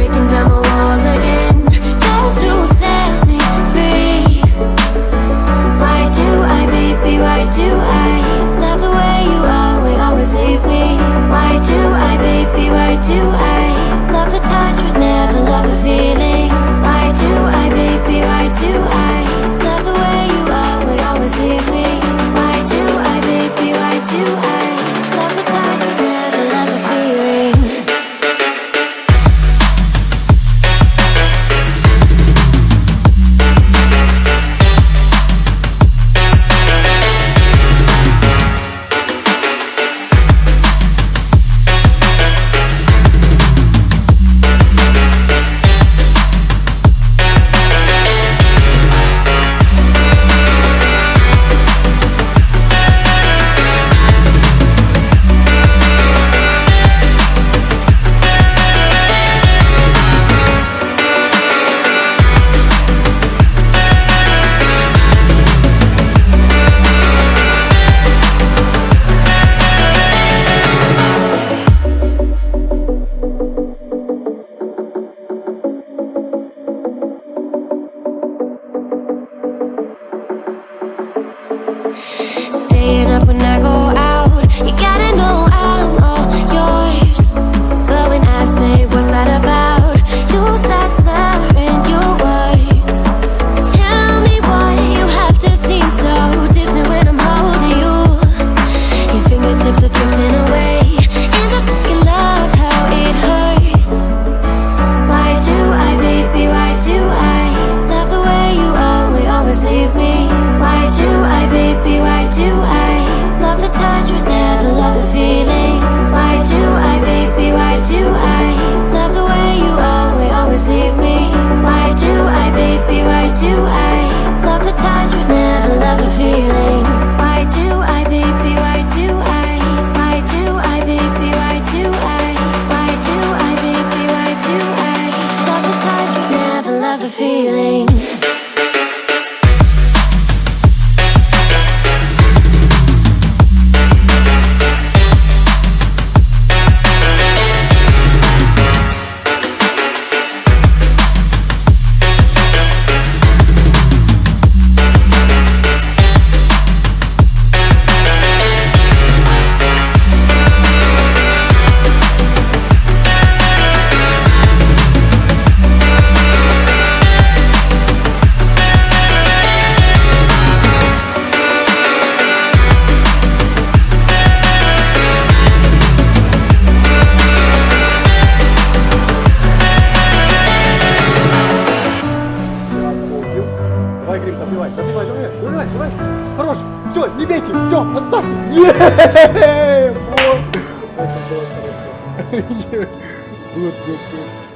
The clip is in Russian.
breaking down Staying up when I добивай, добивай, добивай, добивай, давай. Хорош. Все, не бейте, все, отставьте. Еее, вот. Good, good, good.